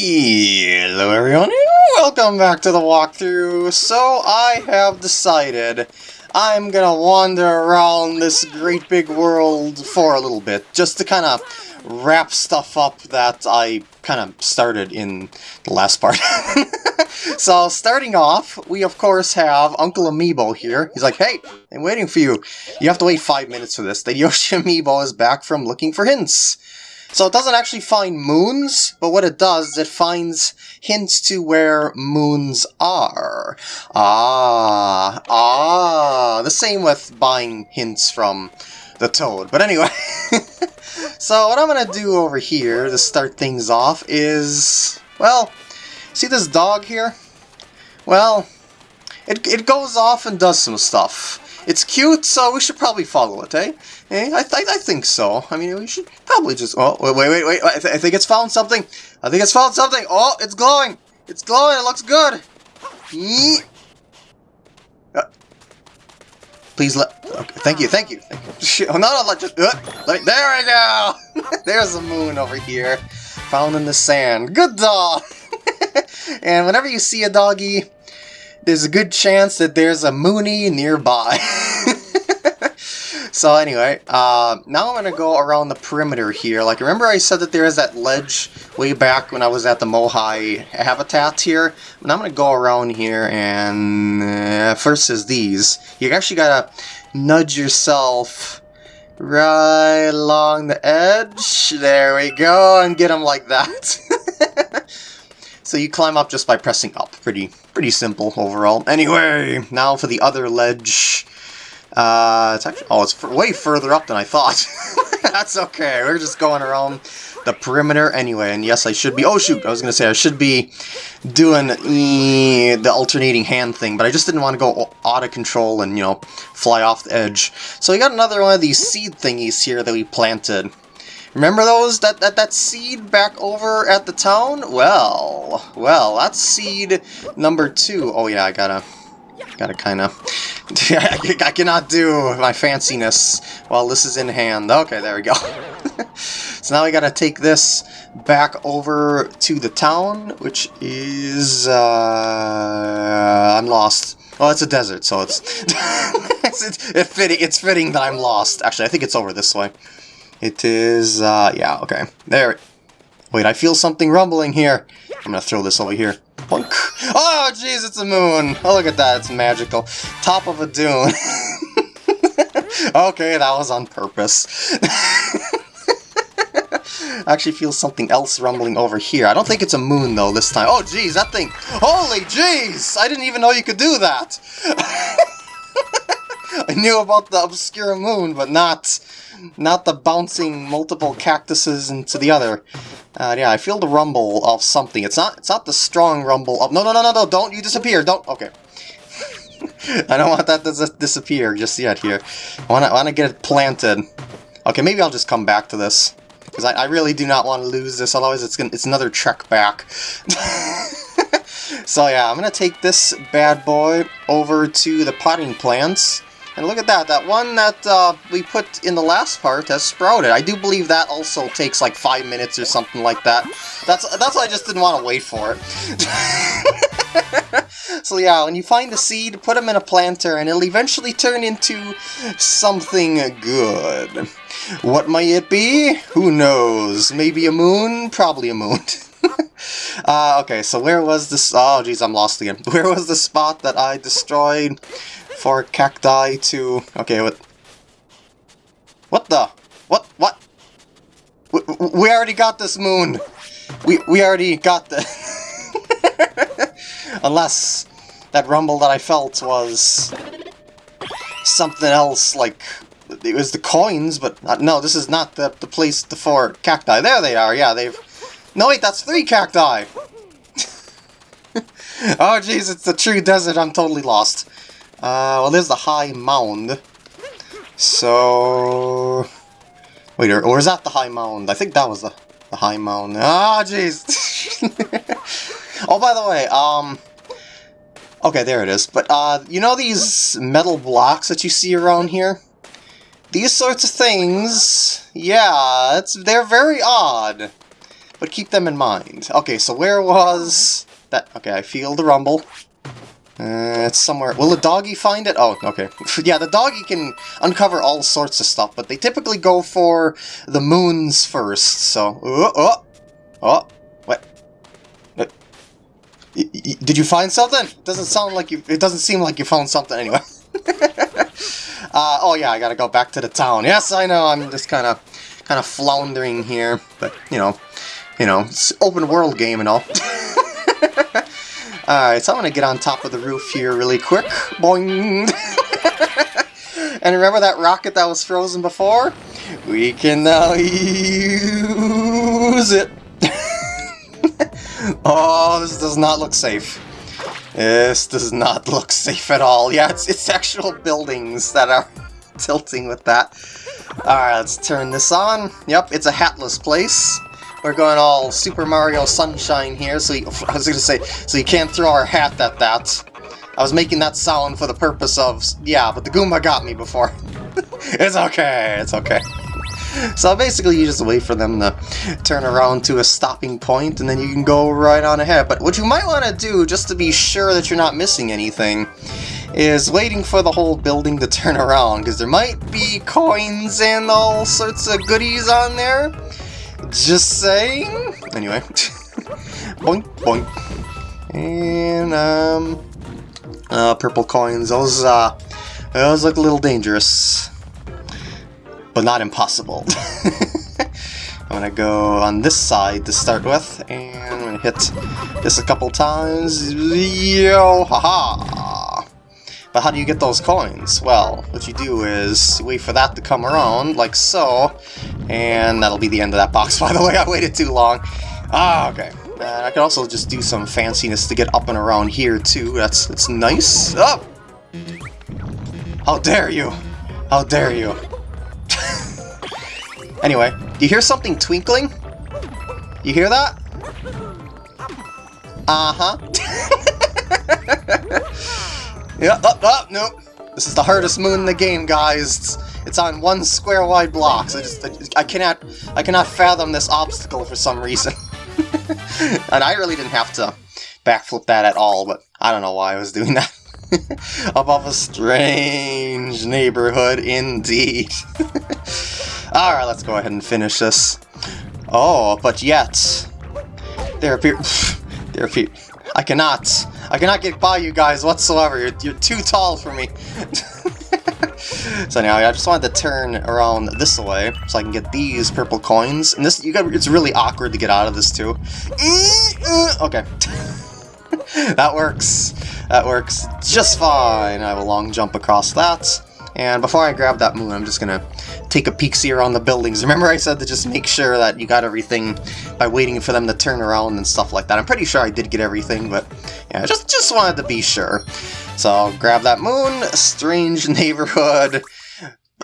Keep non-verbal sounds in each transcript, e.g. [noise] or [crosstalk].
Hello everyone, welcome back to the walkthrough. So I have decided I'm gonna wander around this great big world for a little bit, just to kind of wrap stuff up that I kind of started in the last part. [laughs] so starting off, we of course have Uncle Amiibo here. He's like, hey, I'm waiting for you. You have to wait five minutes for this. The Yoshi Amiibo is back from looking for hints. So it doesn't actually find moons, but what it does is it finds hints to where moons are. Ah, ah, the same with buying hints from the toad. But anyway, [laughs] so what I'm going to do over here to start things off is, well, see this dog here? Well, it, it goes off and does some stuff. It's cute, so we should probably follow it, eh? Eh? I, th I think so. I mean, we should probably just... Oh, wait, wait, wait, wait. I, th I think it's found something. I think it's found something. Oh, it's glowing. It's glowing. It looks good. Uh, please let... Okay, thank you, thank you. Thank. [laughs] Oh, no, no, let just... Uh, let there we go. [laughs] There's the moon over here. Found in the sand. Good dog. [laughs] and whenever you see a doggy there's a good chance that there's a Mooney nearby. So anyway, uh, now I'm going to go around the perimeter here. Like, remember I said that there is that ledge way back when I was at the Moe-Eye habitat here? And I'm going to go around here and uh, first is these. You actually got to nudge yourself right along the edge. There we go, and get them like that. [laughs] So you climb up just by pressing up. Pretty pretty simple overall. Anyway, now for the other ledge. Uh, it's actually, oh, it's way further up than I thought. [laughs] That's okay, we're just going around the perimeter anyway, and yes, I should be, oh shoot, I was going to say I should be doing e the alternating hand thing, but I just didn't want to go out of control and, you know, fly off the edge. So we got another one of these seed thingies here that we planted. Remember those? That, that, that seed back over at the town? Well, well, that's seed number two. Oh yeah, I gotta, gotta kind of, [laughs] I cannot do my fanciness while this is in hand. Okay, there we go. [laughs] so now we gotta take this back over to the town, which is, uh, I'm lost. Well, it's a desert, so it's, [laughs] it's, it fitting, it's fitting that I'm lost. Actually, I think it's over this way. It is, uh, yeah, okay. There. Wait, I feel something rumbling here. I'm gonna throw this over here. Oh, jeez, it's a moon. Oh, look at that, it's magical. Top of a dune. [laughs] okay, that was on purpose. [laughs] I actually feel something else rumbling over here. I don't think it's a moon, though, this time. Oh, jeez, that thing... Holy jeez! I didn't even know you could do that! [laughs] I knew about the obscure moon, but not not the bouncing multiple cactuses into the other. Uh, yeah, I feel the rumble of something. It's not it's not the strong rumble of... No, no, no, no, no, don't you disappear. Don't... Okay. [laughs] I don't want that to disappear just yet here. I want to want to get it planted. Okay, maybe I'll just come back to this. Because I, I really do not want to lose this, otherwise it's, gonna, it's another trek back. [laughs] so yeah, I'm going to take this bad boy over to the potting plants. And look at that, that one that uh, we put in the last part has sprouted. I do believe that also takes like five minutes or something like that. That's that's why I just didn't want to wait for it. [laughs] so yeah, when you find the seed, put them in a planter, and it'll eventually turn into something good. What might it be? Who knows? Maybe a moon? Probably a moon. [laughs] uh, okay, so where was this? Oh, geez, I'm lost again. [laughs] Where was the spot that I destroyed? For cacti to... Okay, what... What the? What? What? We, we already got this moon! We, we already got the... [laughs] Unless that rumble that I felt was something else, like it was the coins, but not, no, this is not the, the place for cacti. There they are, yeah, they've... No, wait, that's three cacti! [laughs] oh, jeez, it's the true desert, I'm totally lost. Uh, well, there's the high mound. So... Wait, or, or is that the high mound? I think that was the, the high mound. Ah, jeez! [laughs] oh, by the way, um... Okay, there it is. But, uh, you know these metal blocks that you see around here? These sorts of things, yeah, it's they're very odd. but keep them in mind. Okay, so where was that? Okay, I feel the rumble. Uh, it's somewhere. Will the doggy find it? Oh, okay. [laughs] yeah, the doggy can uncover all sorts of stuff, but they typically go for the moons first. So, oh, oh, oh, what? what? did you find something? Doesn't sound like you. It doesn't seem like you found something anyway. [laughs] uh, oh yeah, I gotta go back to the town. Yes, I know. I'm just kind of, kind of floundering here, but you know, you know, it's open world game and all. [laughs] Alright, so I'm gonna get on top of the roof here really quick. Boing! [laughs] and remember that rocket that was frozen before? We can now use it! [laughs] oh, this does not look safe. This does not look safe at all. Yeah, it's, it's actual buildings that are [laughs] tilting with that. Alright, let's turn this on. Yep, it's a hatless place. We're going all Super Mario Sunshine here, so you, [laughs] I was gonna say, so you can't throw our hat at that. I was making that sound for the purpose of, yeah, but the Goomba got me before. [laughs] it's okay, it's okay. So basically you just wait for them to turn around to a stopping point and then you can go right on ahead. But what you might want to do, just to be sure that you're not missing anything, is waiting for the whole building to turn around, because there might be coins and all sorts of goodies on there. Just saying. Anyway. [laughs] boink, boink. And, um... Uh, purple coins. Those, uh... Those look a little dangerous. But not impossible. [laughs] I'm gonna go on this side to start with, and I'm gonna hit this a couple times. Yo, haha! But how do you get those coins? Well, what you do is wait for that to come around, like so, and that'll be the end of that box, [laughs] by the way, I waited too long. Ah, okay. And I can also just do some fanciness to get up and around here, too. That's, that's nice. Up! Oh! How dare you! How dare you! [laughs] anyway, do you hear something twinkling? You hear that? Uh-huh. [laughs] yeah, oh, oh, nope. This is the hardest moon in the game, guys. It's on one square wide block, so I just I cannot I cannot fathom this obstacle for some reason. [laughs] and I really didn't have to backflip that at all, but I don't know why I was doing that. [laughs] Above a strange neighborhood indeed. [laughs] Alright, let's go ahead and finish this. Oh, but yet there appear [sighs] there appear I cannot I cannot get by you guys whatsoever. You're, you're too tall for me. So anyway, I just wanted to turn around this way so I can get these purple coins. And this, you got, it's really awkward to get out of this too. [laughs] Okay. [laughs] that works. That works just fine. I have a long jump across that. And before I grab that moon, I'm just gonna take a peek see around the buildings. Remember I said to just make sure that you got everything by waiting for them to turn around and stuff like that. I'm pretty sure I did get everything, but yeah, just, just wanted to be sure. So I'll grab that moon, strange [laughs] neighborhood.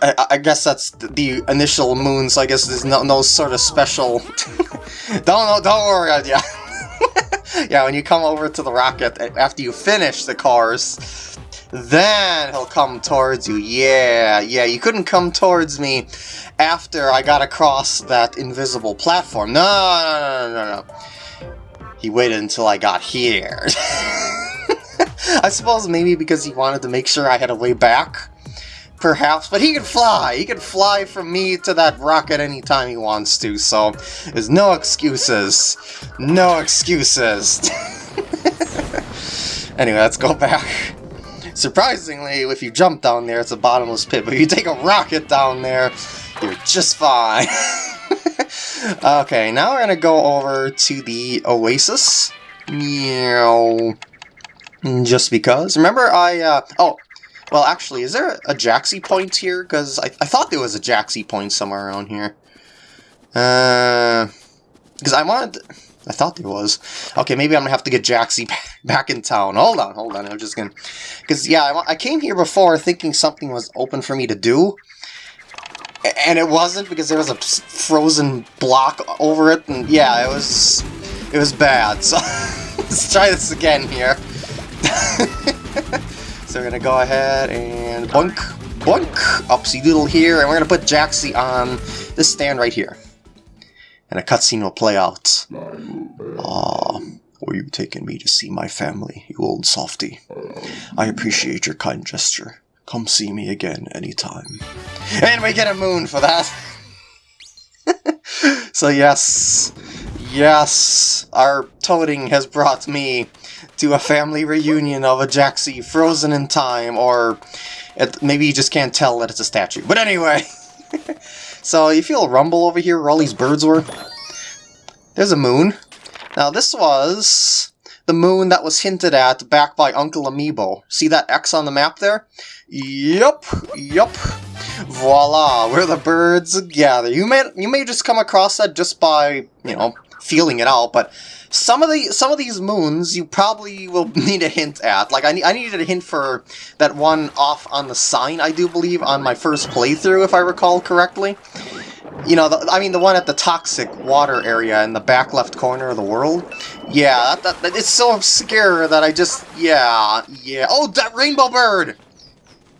I, I guess that's the initial moon, so I guess there's no, no sort of special... [laughs] don't, no, don't worry, yeah. [laughs] yeah, when you come over to the rocket, after you finish the cars, then he'll come towards you. Yeah, yeah, you couldn't come towards me after I got across that invisible platform. No, no, no, no, no. He waited until I got here. [laughs] I suppose maybe because he wanted to make sure I had a way back. Perhaps, but he can fly. He can fly from me to that rocket anytime he wants to, so there's no excuses. No excuses. [laughs] anyway, let's go back. Surprisingly, if you jump down there, it's a bottomless pit, but if you take a rocket down there, you're just fine. [laughs] okay, now we're gonna go over to the Oasis. Meow. Just because. Remember I, uh, oh, well actually, is there a Jaxi point here? Because I, I thought there was a Jaxi point somewhere around here. Uh, because I wanted... I thought there was. Okay, maybe I'm gonna have to get Jaxi [laughs] back in town. Hold on, hold on. I'm just gonna... Because, yeah, I, I came here before thinking something was open for me to do. And it wasn't because there was a frozen block over it. And, yeah, it was... It was bad. So, [laughs] let's try this again here. [laughs] so we're gonna go ahead and boink, boink, upsy doodle here. And we're gonna put Jaxi on this stand right here. And a cutscene will play out. Ah, were you taking me to see my family, you old softy? I appreciate your kind gesture. Come see me again anytime. And we get a moon for that! [laughs] so yes, yes, our toting has brought me to a family reunion of a Jaxi frozen in time, or it, maybe you just can't tell that it's a statue. But anyway, [laughs] so you feel a rumble over here where all these birds were? There's a moon. Now this was the moon that was hinted at back by Uncle Amiibo. See that X on the map there? Yup, yup. Voila, where the birds gather. You may you may just come across that just by, you know, feeling it out, but some of the some of these moons you probably will [laughs] need a hint at. Like I, need, I needed a hint for that one off on the sign, I do believe, on my first playthrough, if I recall correctly. You know, the, I mean the one at the toxic water area in the back left corner of the world. Yeah, that, that, it's so obscure that I just, yeah, yeah. Oh, that rainbow bird!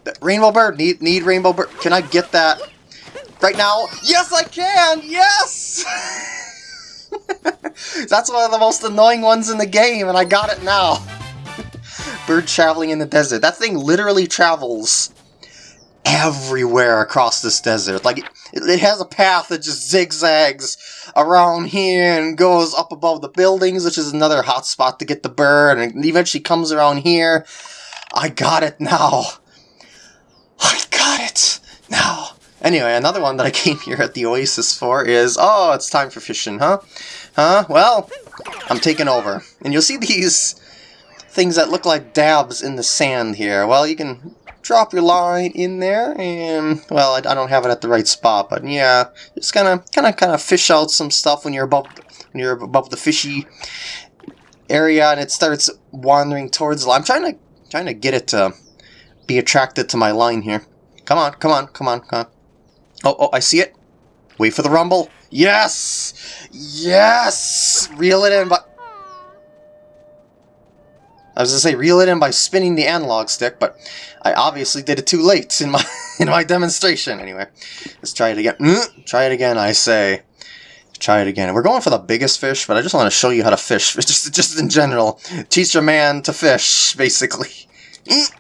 That rainbow bird, need, need rainbow bird. Can I get that right now? Yes, I can! Yes! [laughs] [laughs] That's one of the most annoying ones in the game, and I got it now. [laughs] Bird traveling in the desert. That thing literally travels everywhere across this desert. Like, it, it has a path that just zigzags around here and goes up above the buildings, which is another hot spot to get the bird, and eventually comes around here. I got it now. I got it now. Anyway, another one that I [laughs] came here at the Oasis for is, oh, it's time for fishing, huh? Huh? Well, I'm taking over. And you'll see these things that look like dabs in the sand here. Well, you can drop your line in there, and, well, I, I don't have it at the right spot, but yeah, just kind of, kind of, kind of fish out some stuff when you're above, when you're above the fishy area, and it starts wandering towards. I'm trying to, trying to get it to be attracted to my line here. Come on, come on, come on, come on. Oh, oh, I see it. Wait for the rumble. Yes! Yes! Reel it in by... I was gonna say reel it in by spinning the analog stick, but I obviously did it too late in my [laughs] in my demonstration. Anyway, let's try it again. Mm, try it again, I say. Try it again. We're going for the biggest fish, but I just want to show you how to fish. [laughs] Just, just in general. Teach a man to fish, basically. Mm.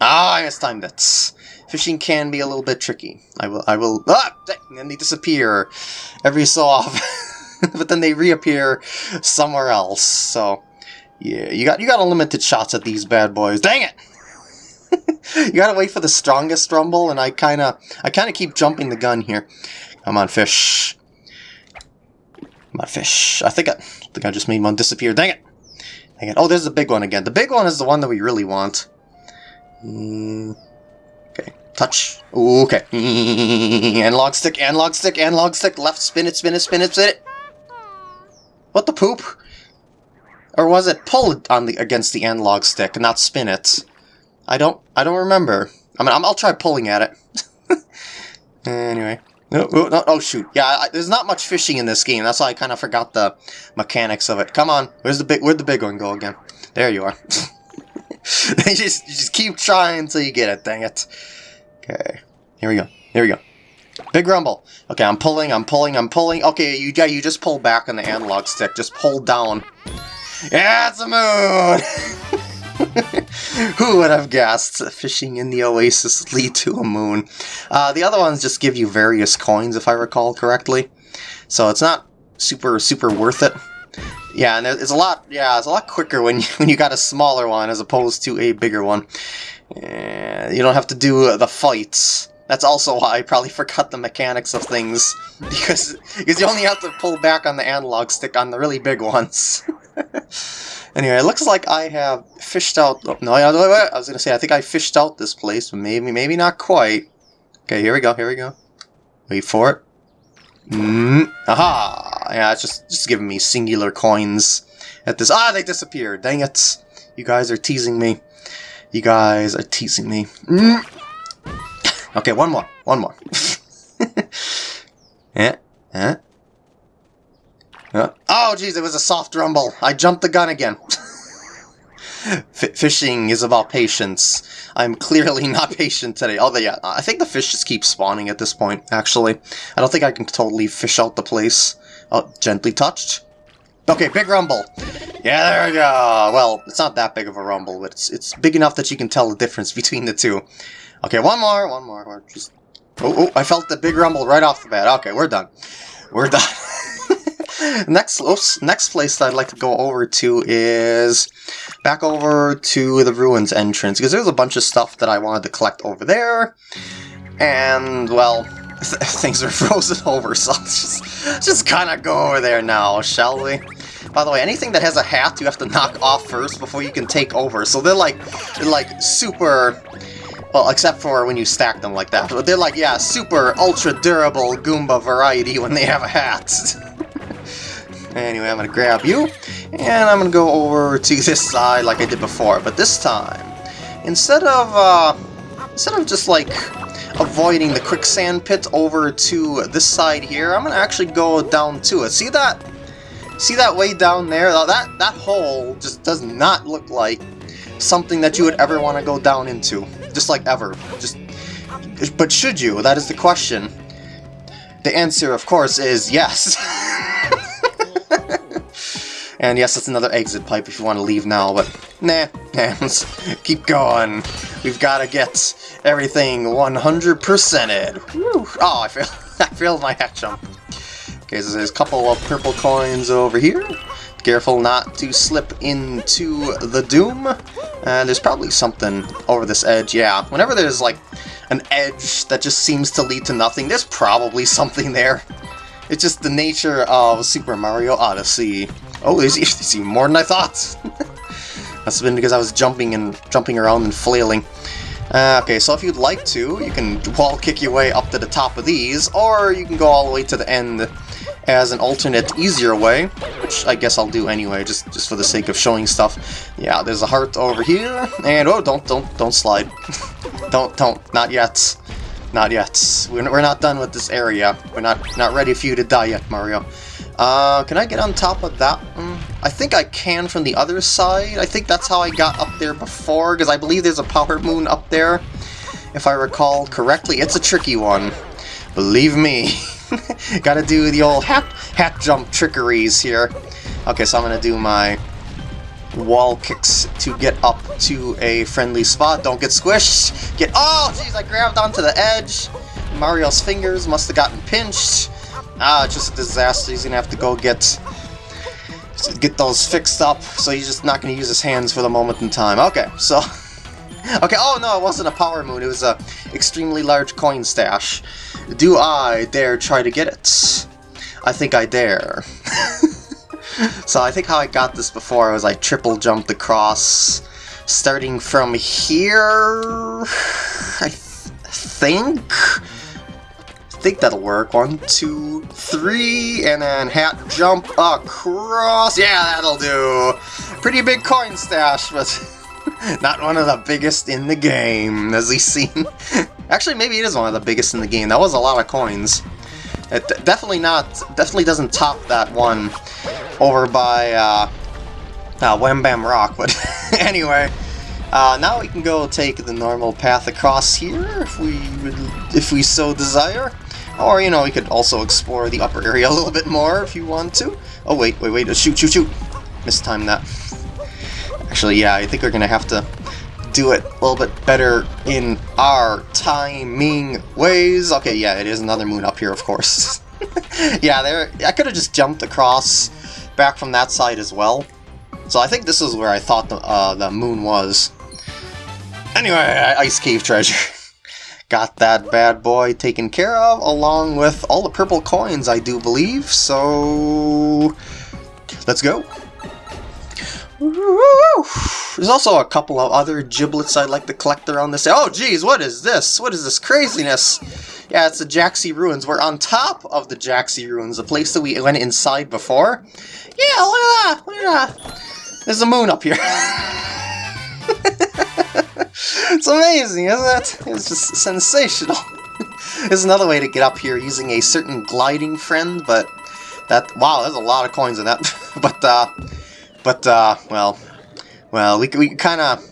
Ah, I mistimed it. Fishing can be a little bit tricky. I will, I will, ah, and they disappear every so often, [laughs] but then they reappear somewhere else. So, yeah, you got, you got unlimited shots at these bad boys. Dang it! [laughs] you gotta wait for the strongest rumble, and I kind of, I kind of keep jumping the gun here. Come on, fish. Come on, fish. I think I, I think I just made one disappear. Dang it! Dang it! Oh, there's the big one again. The big one is the one that we really want. Mm. Touch. Okay. [laughs] analog stick, analog stick, analog stick. Left, spin it, spin it, spin it, spin it. What the poop? Or was it pull on the against the analog stick, not spin it? I don't. I don't remember. I mean, i will try pulling at it. [laughs] anyway. Oh, shoot. Yeah, I, there's not much fishing in this game. That's why I kind of forgot the mechanics of it. Come on. Where's the big? Where'd the big one go again? There you are. [laughs] you just you just keep trying until you get it. Dang it. Okay. Here we go. Here we go. Big rumble. Okay, I'm pulling, I'm pulling, I'm pulling. Okay, you yeah, you just pull back on the analog stick. Just pull down. Yeah, it's a moon! [laughs] Who would have guessed fishing in the oasis lead to a moon? Uh, the other ones just give you various coins, if I recall correctly. So it's not super, super worth it. Yeah, and it's a lot. Yeah, it's a lot quicker when you, [laughs] when you got a smaller one as opposed to a bigger one. You don't have to do the fights. That's also why I probably forgot the mechanics of things, [laughs] because because you only have to pull back on the analog stick on the really big ones. [laughs] anyway, it looks like I have fished out... Oh, no, I was going to say, I think I fished out this place, but maybe, maybe not quite. Okay, here we go, here we go. Wait for it. Mm, aha! Yeah, it's just, just giving me singular coins at this... Ah, they disappeared! Dang it! You guys are teasing me. You guys are teasing me. Mm. Okay, one more. One more. yeah, [laughs] yeah. Uh, oh, jeez, it was a soft rumble. I jumped the gun again. [laughs] fishing is about patience. I'm clearly [laughs] not patient today. Although, yeah, I think the fish just keep spawning at this point, actually. I don't think I can totally fish out the place. Oh, gently touched. Okay, big rumble. Yeah, there we go. Well, it's not that big of a rumble, but it's it's big enough that you can tell the difference between the two. Okay, one more, one more. Just oh, oh, I felt the big rumble right off the bat. Okay, we're done. We're done. [laughs] next, oops, next place that I'd like to go over to is back over to the ruins entrance because there's a bunch of stuff that I wanted to collect over there, and well, things are [laughs] frozen over, so let's just just kind of go over there now, shall we? By the way, anything that has a hat you have to knock off first before you can take over. So they're like, they're like super, well, except for when you stack them like that. But they're like, yeah, super ultra durable Goomba variety when they have a hat. [laughs] anyway, I'm gonna grab you, and I'm gonna go over to this side like I did before. But this time, instead of, uh, instead of just like avoiding the quicksand pit over to this side here, I'm gonna actually go down to it. See that? See that way down there? That, that hole just does not look like something that you would ever want to go down into. Just like ever. Just. But should you? That is the question. The answer, of course, is yes. [laughs] and yes, it's another exit pipe if you want to leave now, but nah, [laughs] let's keep going. We've got to get everything 100%ed. Oh, I failed, [laughs] I failed my hat jump. Okay, so there's a couple of purple coins over here. Careful not to slip into the doom. And there's probably something over this edge, yeah. Whenever there's like an edge that just seems to lead to nothing, there's probably something there. It's just the nature of Super Mario Odyssey. Oh, there's, there's even more than I thought. [laughs] That's been because I was jumping and jumping around and flailing. Uh, okay, so if you'd like to, you can wall kick your way up to the top of these, or you can go all the way to the end as an alternate, easier way, which I guess I'll do anyway, just just for the sake of showing stuff. Yeah, there's a heart over here, and oh, don't don't don't slide, [laughs] don't don't, not yet, not yet. We're we're not done with this area. We're not not ready for you to die yet, Mario. Uh, can I get on top of that one? I think I can from the other side. I think that's how I got up there before, because I believe there's a power moon up there, if I recall correctly. It's a tricky one. Believe me. [laughs] Gotta do the old hat, hat jump trickeries here. Okay, so I'm gonna do my wall kicks to get up to a friendly spot. Don't get squished. Get- Oh, jeez, I grabbed onto the edge. Mario's fingers must have gotten pinched. Ah, it's just a disaster. He's gonna have to go get get those fixed up, so he's just not gonna use his hands for the moment in time. Okay, so... [laughs] Okay, oh no, it wasn't a power moon, it was a extremely large coin stash. Do I dare try to get it? I think I dare. [laughs] so I think how I got this before was I triple jumped across, starting from here, I th think? Think that'll work. One, two, three, and then hat jump across. Yeah, that'll do. Pretty big coin stash, but [laughs] not one of the biggest in the game, as we've seen. [laughs] Actually, maybe it is one of the biggest in the game. That was a lot of coins. It definitely not, definitely doesn't top that one over by uh, uh, Wham Bam Rock, but [laughs] anyway. Uh, now we can go take the normal path across here, if we would, if we so desire. Or, you know, we could also explore the upper area [laughs] a little bit more if you want to. Oh, wait, wait, wait, shoot, shoot, shoot! Mistimed that. Actually, yeah, I think we're gonna have to do it a little bit better in our timing ways. Okay, yeah, it is another moon up here, of course. [laughs] yeah, there. I could have just jumped across back from that side as well. So I think this is where I thought the, uh, the moon was. Anyway, Ice Cave Treasure. [laughs] Got that bad boy taken care of, along with all the purple coins, I do believe, so... Let's go! There's also a couple of other giblets I'd like to collect around this. Oh, geez, what is this? What is this craziness? Yeah, it's the Jaxi Ruins. We're on top of the Jaxi Ruins, the place that we went inside before. Yeah, look at that! Look at that! There's a moon up here. [laughs] it's amazing, isn't it? It's just sensational. [laughs] There's another way to get up here using a certain gliding friend, but that... Wow, there's a lot of coins in that. [laughs] but, uh... But, uh, well, well, we, we kind of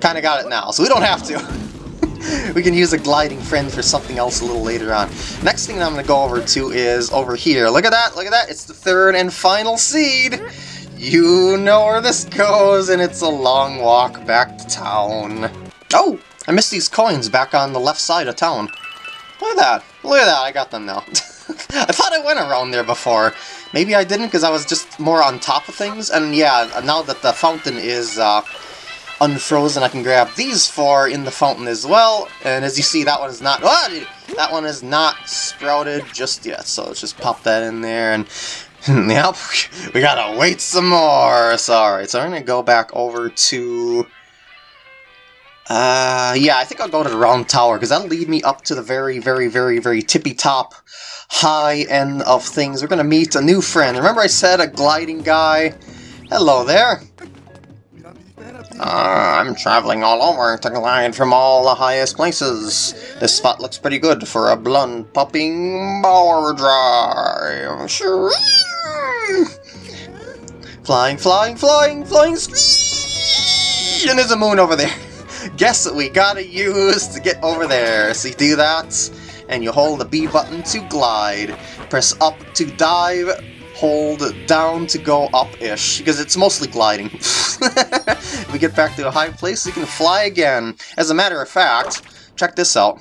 kind of got it now, so we don't have to. [laughs] we can use a gliding friend for something else a little later on. Next thing I'm going to go over to is over here. Look at that, look at that. It's the third and final seed. You know where this goes, and it's a long walk back to town. Oh, I missed these coins back on the left side of town. Look at that. Look at that, I got them now. [laughs] I thought I went around there before. Maybe I didn't because I was just more on top of things. And yeah, now that the fountain is uh, unfrozen, I can grab these four in the fountain as well. And as you see, that one is not... Oh, that one is not sprouted just yet. So let's just pop that in there. And [laughs] yep, we gotta wait some more. Sorry. So I'm to go back over to... Uh, yeah, I think I'll go to the round tower, because that'll lead me up to the very, very, very, very tippy top high end of things. We're going to meet a new friend. Remember I said a gliding guy? Hello there. Uh, I'm traveling all over to glide from all the highest places. This spot looks pretty good for a blunt popping power drive. Flying, flying, flying, flying, and there's a moon over there. Guess what we gotta use to get over there. So you do that, and you hold the B button to glide. Press up to dive, hold down to go up-ish, because it's mostly gliding. if [laughs] we get back to a high place, you can fly again. As a matter of fact, check this out.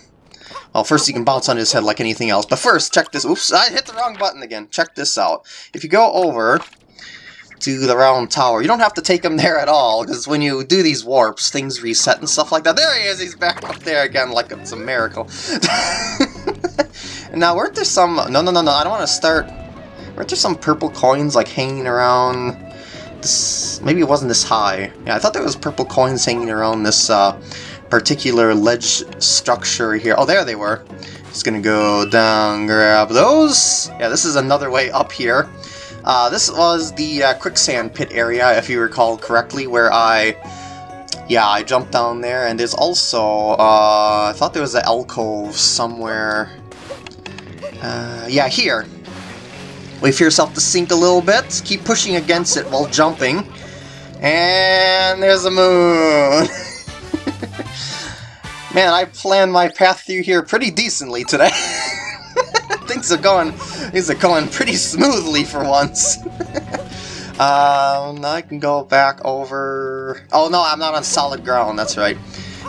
Well, first you can bounce on his head like anything else, but first, check this. Oops, I hit the wrong button again. Check this out. If you go over to the round tower. You don't have to take him there at all, because when you do these warps, things reset and stuff like that. There he is! He's back up there again like it's a miracle. [laughs] now, weren't there some... No, no, no, no, I don't want to start... Weren't there some purple coins, like, hanging around... This... Maybe it wasn't this high. Yeah, I thought there was purple coins hanging around this uh, particular ledge structure here. Oh, there they were. Just gonna go down, grab those. Yeah, this is another way up here. Uh, this was the uh, quicksand pit area, if you recall correctly, where I... Yeah, I jumped down there, and there's also... Uh, I thought there was an alcove somewhere... Uh, yeah, here. Wait for yourself to sink a little bit, keep pushing against it while jumping, and there's a moon! [laughs] Man, I planned my path through here pretty decently today. [laughs] things are going things are going pretty smoothly for once. [laughs] um, I can go back over. Oh no, I'm not on solid ground. That's right.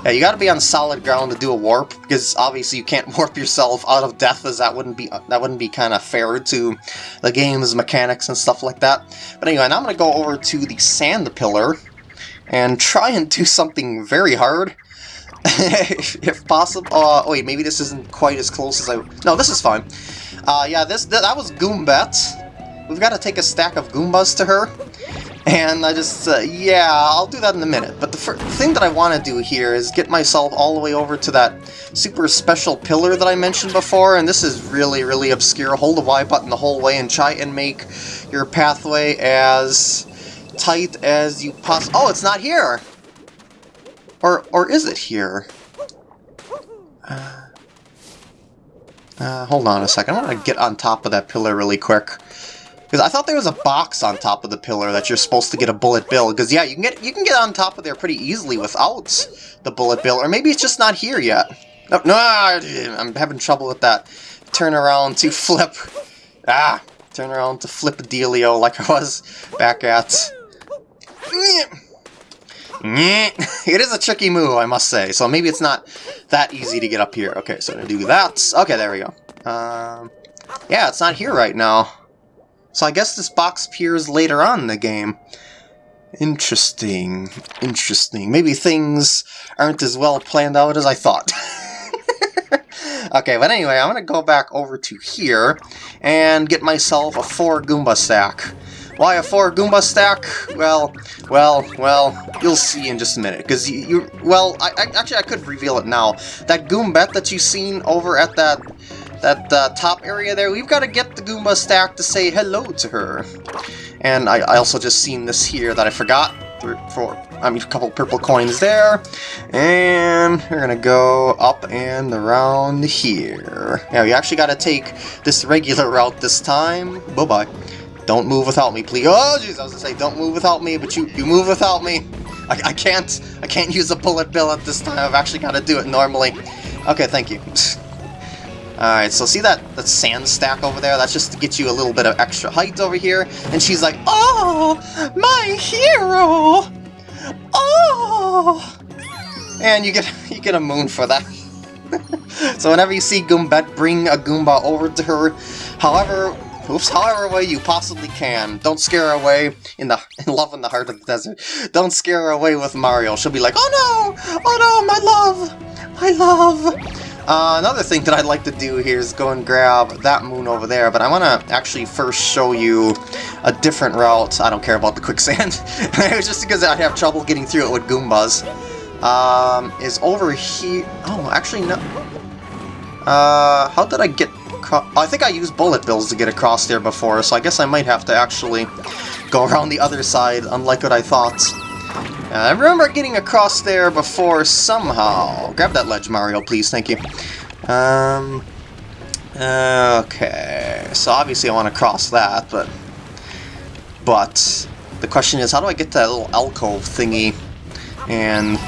Yeah, you got to be on solid ground to do a warp because obviously you can't [laughs] warp yourself out of death, as that wouldn't be that wouldn't be kind of fair to the game's mechanics and stuff like that. But anyway, now I'm gonna go over to the sand pillar and try and do something very hard. [laughs] if, possible. Uh, wait, maybe this isn't quite as close as I... No, this is fine. Uh, yeah, this th that was Goombette. We've got to take a stack of Goombas to her. And I just, uh, yeah, I'll do that in a minute. But the thing that I want to do here is get myself all the way over to that super special pillar that I mentioned before. And this is really, really obscure. Hold the Y button the whole way and try and make your pathway as tight as you possibly... Oh, it's not here! Or, or is it here? Uh, uh, hold on a second. I want to get on top of that pillar really quick. Because I thought there was a box on top of the pillar that you're supposed to get a bullet bill. Because yeah, you can get you can get on top of there pretty easily without the bullet bill. Or maybe it's just not here yet. No, no, I'm having trouble with that. Turn around to [laughs] flip. Ah, turn around to flip a dealio like I was back at. [laughs] it is a tricky move, I must say, so maybe it's not that easy to get up here. Okay, so gonna do that. Okay, there we go. Um, yeah, it's not here right now. So I guess this box appears later on in the game. Interesting. Interesting. Maybe things aren't as well planned out as I thought. [laughs] okay, but anyway, I'm going to go back over to here and get myself a 4 Goomba stack. Why a 4 Goomba stack? Well, well, well, you'll see in just a minute. Because you, you, well, I, I, actually I could reveal it now. That Goombette that you've seen over at that that uh, top area there, we've got to get the Goomba stack to say hello to her. And I, I also just seen this here that I forgot. For, I mean, a couple purple coins there. And we're going to go up and around here. Now, you actually got to take this regular route this time. Bye-bye. Don't move without me, please. Oh, jeez, I was gonna say, don't move without me, but you, you move without me. I, I can't, I can't use a bullet bill at this time. I've actually got to do it normally. Okay, thank you. [sighs] Alright, so see that, that sand stack over there? That's just to get you a little bit of extra height over here. And she's like, Oh, my hero! Oh! And you get [laughs] you get a moon for that. [laughs] so whenever you see Goombette, bring a Goomba over to her. However, oops, however way you possibly can. Don't scare away in the [laughs] in love in the heart of the desert. Don't scare away with Mario. She'll be like, oh no, oh no, my love, my love. Uh, another thing that I'd like to do here is go and grab that moon over there, but I want to actually first show you a different route. I don't care about the quicksand. [laughs] it was just because I'd have trouble getting through it with Goombas. Um, is over here... Oh, actually, no. Uh, how did I get... I think I used bullet bills to get across there before, so I guess I might have to actually go around the other side, unlike what I thought. Uh, I remember getting across there before somehow. Grab that ledge, Mario, please. Thank you. Um, okay. So obviously I want to cross that, but... But... The question is, how do I get that little alcove thingy? And...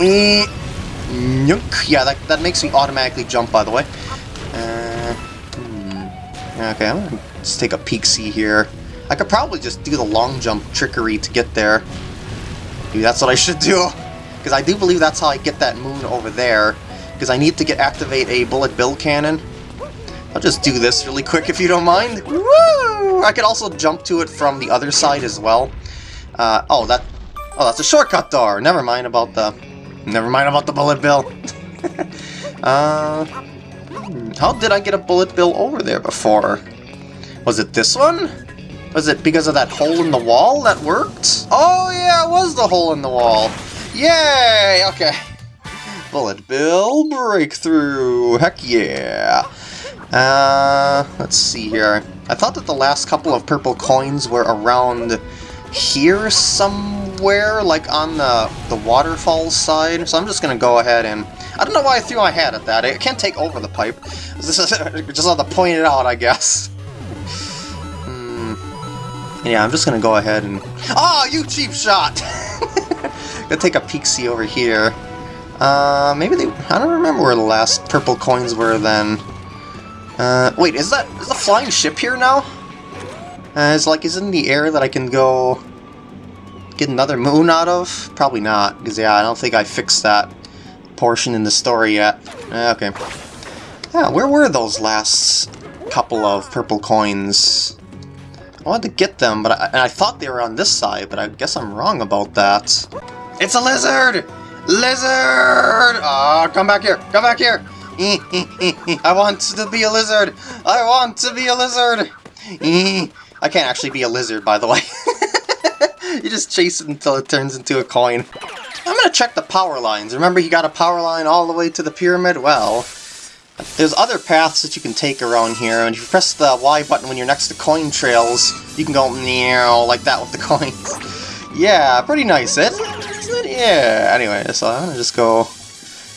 Eh, yeah, that, that makes me automatically jump, by the way. Okay, I'm gonna just take a peek see here. I could probably just do the long jump trickery to get there. Maybe that's what I should do. [laughs] Because I do believe that's how I get that moon over there. Because I need to get activate a bullet bill cannon. I'll just do this really quick if you don't mind. Woo! I could also jump to it from the other side as well. Uh, oh, that, oh, that's a shortcut door. Never mind about the, never mind about the bullet bill. [laughs] uh, how did I get a bullet bill over there before? Was it this one? Was it because of that hole in the wall that worked? Oh yeah, it was the hole in the wall. Yay! Okay. Bullet Bill breakthrough. Heck yeah. Uh, let's see here. I thought that the last couple of purple coins were around here somewhere, like on the, the waterfall side. So I'm just to go ahead and... I don't know why I threw my hat at that. I can't take over the pipe. [laughs] Is just have to point it out, I guess. Yeah, I'm just gonna go ahead and... Oh, you cheap shot! [laughs] gonna take a peek see over here. Uh, maybe they... I don't remember where the last purple coins were then. Uh, wait, is that... Is the flying ship here now? Uh, is like, is it in the air that I can go... Get another moon out of? Probably not, because yeah, I don't think I fixed that portion in the story yet. Uh, okay. Yeah, where were those last couple of purple coins? I wanted to get them, but I, and I thought they were on this side, but I guess I'm wrong about that. It's a lizard! Lizard! Ah, oh, come back here! Come back here! [laughs] I want to be a lizard! I want to be a lizard! [laughs] I can't actually be a lizard, by the way. [laughs] you just chase it until it turns into a coin. I'm gonna check the power lines. Remember he got a power line all the way to the pyramid? Well, there's other paths that you can take around here, and if you press the Y button when you're next to coin trails, you can go meow like that with the [laughs] coins. yeah, pretty nice, it? Yeah, anyway, so I'm gonna just go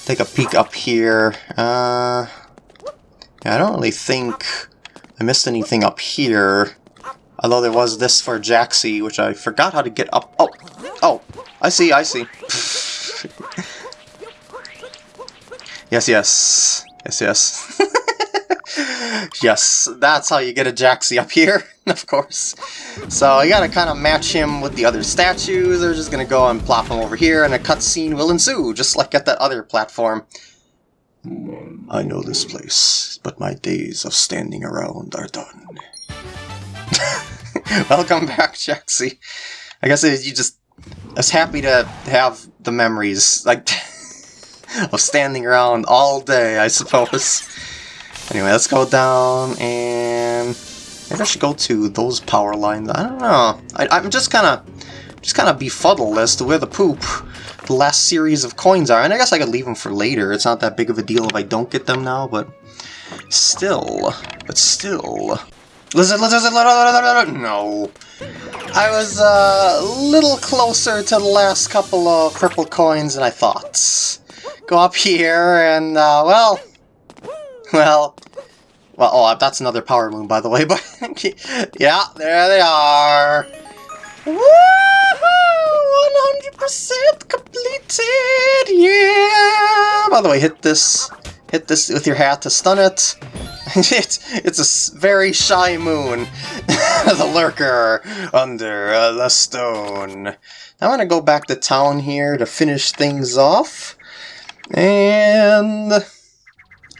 take a peek up here. Uh, I don't really think I missed anything up here. Although there was this for Jaxi, which I forgot how to get up. Oh, oh, I see, I see. [laughs] yes, yes. Yes, yes. [laughs] yes, that's how you get a Jaxi up here, [laughs] of course. So you gotta kind of match him with the other statues. They're just gonna go and plop him over here, and a cutscene will ensue, just like at that other platform. I know this place, but my days of standing around are done. Welcome back, Jaxi. I guess you just... I was happy to have the memories. Like... [laughs] of standing around all day, I suppose. Anyway, let's go down and maybe I should go to those power lines. I don't know. I, am just kind of just kind of befuddled as to where the poop the last series of coins are. And I guess I could leave them for later. It's not that big of a deal if I don't get them now, but still, but still. Lizard, lizard, lizard, lizard, no. I was uh, a little closer to the last couple of purple coins than I thought. Go up here and, uh, well, well, well, oh, that's another power moon, by the way, [laughs] but, yeah, there they are. Woohoo! 100% completed! Yeah! By the way, hit this hit this with your hat to stun it. [laughs] it's, it's a very shy moon. [laughs] the lurker under uh, the stone. I'm gonna go back to town here to finish things off. And...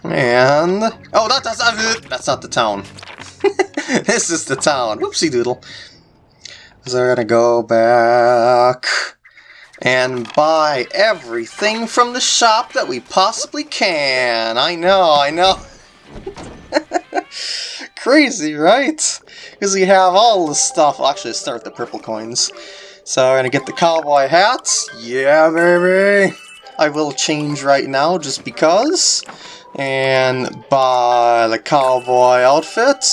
And... Oh, that, that's, not, that's not the town. [laughs] this is the town. Whoopsie doodle. So we're gonna go back and buy everything from the shop that we possibly can. I know, I know. [laughs] Crazy, right? Because we have all the stuff. Actually start with the purple coins. So we're gonna get the cowboy hats. Yeah, baby! I will change right now just because. And buy the cowboy outfit.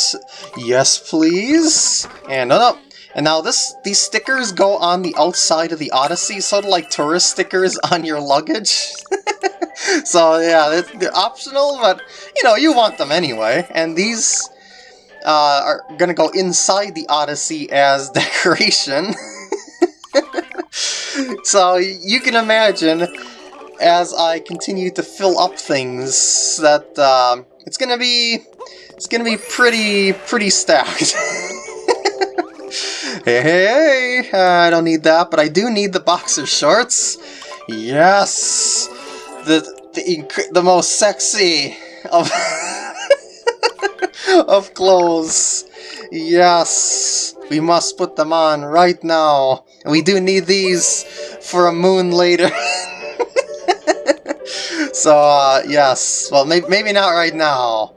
Yes, please. And oh, no, no. And now this these stickers go on the outside of the Odyssey, sort of like tourist stickers [laughs] on your luggage. [laughs] so yeah, they're, they're, optional, but you know, you want them anyway. And these uh, are gonna go inside the Odyssey as [laughs] decoration. so you can imagine, as I continue to fill up things, that um, it's gonna be it's gonna be pretty pretty stacked. Hey, hey! I don't need that, but I do need the boxer shorts. Yes, the the the most sexy of [laughs] of clothes. Yes, we must put them on right now. We do need these for a moon later. [laughs] so, uh, yes. Well, maybe, maybe not right now.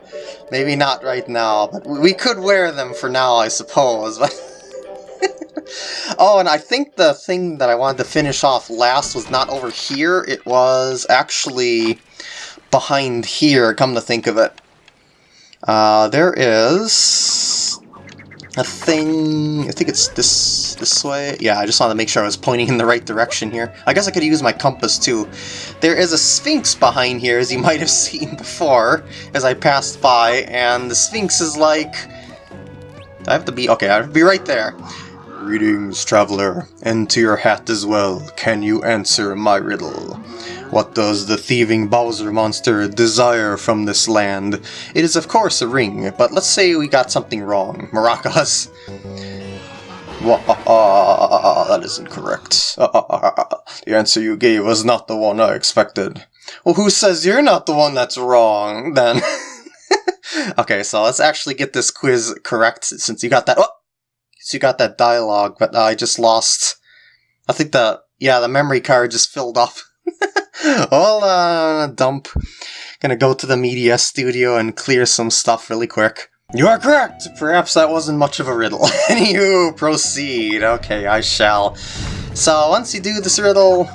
Maybe not right now, but we could wear them for now, I suppose. [laughs] [laughs] oh, and I think the thing that I wanted to finish off last was not over here. It was actually behind here, come to think of it. Uh, there is a thing, I think it's this this way. Yeah, I just wanted to make sure I was pointing in the right direction here. I guess I could use my compass too. There is a Sphinx behind here, as you [laughs] might have seen before, as I passed by, and the Sphinx is like... I have to be... Okay, I have to be right there. Greetings, traveler, and to your hat as well. Can you answer my riddle? What does the thieving Bowser monster desire from this land? It is of course a ring, but let's say we got something wrong. Maracas. Uh, uh, uh, that isn't correct. the answer you gave was not the one I expected. Well, who says you're not the one that's wrong, then? [laughs] okay, so let's actually get this quiz correct, since you got that- oh! So you got that dialogue, but I just lost... I think the... Yeah, the memory card just filled up. [laughs] Hold on, dump. Gonna go to the media studio and clear some stuff really quick. You are correct! Perhaps that wasn't much of a riddle. [laughs] you proceed. Okay, I shall. So, once you do this riddle,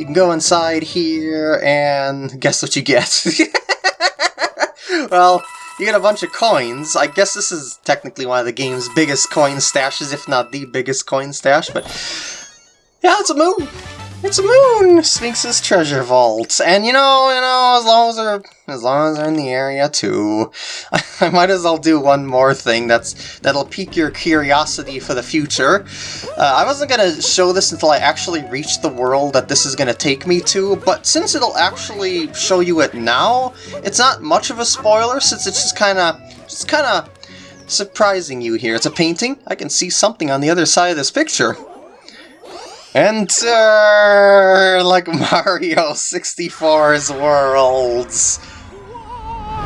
you can go inside here and guess what you get. [laughs] well, you get a bunch of coins. I guess this is technically one of the game's biggest coin stashes, if not the biggest coin stash, but... Yeah, it's a moon! It's a moon! Sphinx's treasure vault. And you know, you know, as long as they're as long as they're in the area too. I, [laughs] I might as well do one more thing that's that'll pique your curiosity for the future. Uh, I wasn't gonna show this until I actually reached the world that this is gonna take me to, but since it'll actually show you it now, it's not much of a spoiler since it's just kinda just kinda surprising you here. It's a painting. I can see something on the other side of this picture. Enter [laughs] like Mario 64's worlds.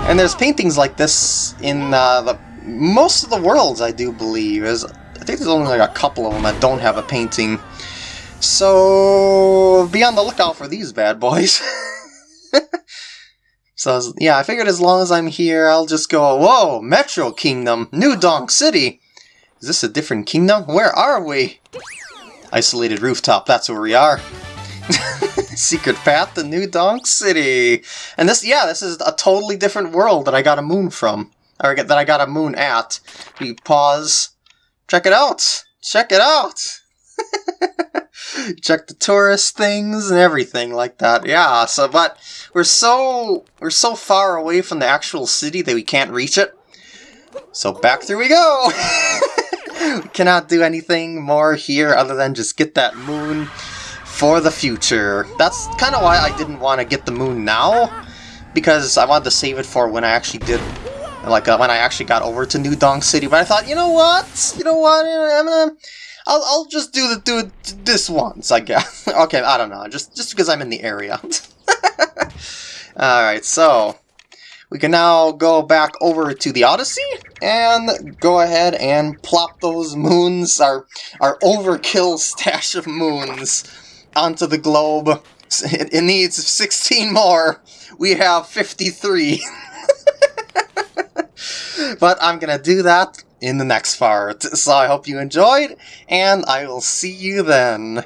And there's paintings like this in uh, the most of the worlds, I do believe. There's, I think there's only like a couple of them that don't have a painting. So be on the lookout for these bad boys. [laughs] so yeah, I figured as long as I'm here, I'll just go, whoa, Metro Kingdom, New Donk City. Is this a different kingdom? Where are we? Isolated rooftop, that's where we are. [laughs] Secret path to New Donk City. And this, yeah, this is a totally different world that I got a moon from. Or that I got a moon at. We pause. Check it out! Check it out! [laughs] Check the tourist things and everything like that. Yeah, so, but we're so, we're so far away from the actual city that we can't reach it. So back through we go! [laughs] cannot do anything more here other than just get that moon, for the future. That's kind of why I didn't want to get the moon now, because I wanted to save it for when I actually did, like uh, when I actually got over to New Donk City. But I thought, you know what? You know what? I'm gonna, I'll, I'll just do the do it this once, I guess. [laughs] okay, I don't know, just just because I'm in the area. [laughs] All right, so we can now go back over to the Odyssey and go ahead and plop those moons, our, our overkill [laughs] stash of moons, onto the globe. It, it needs 16 more. We have 53. [laughs] but I'm going to do that in the next part. So I hope you enjoyed, and I will see you then.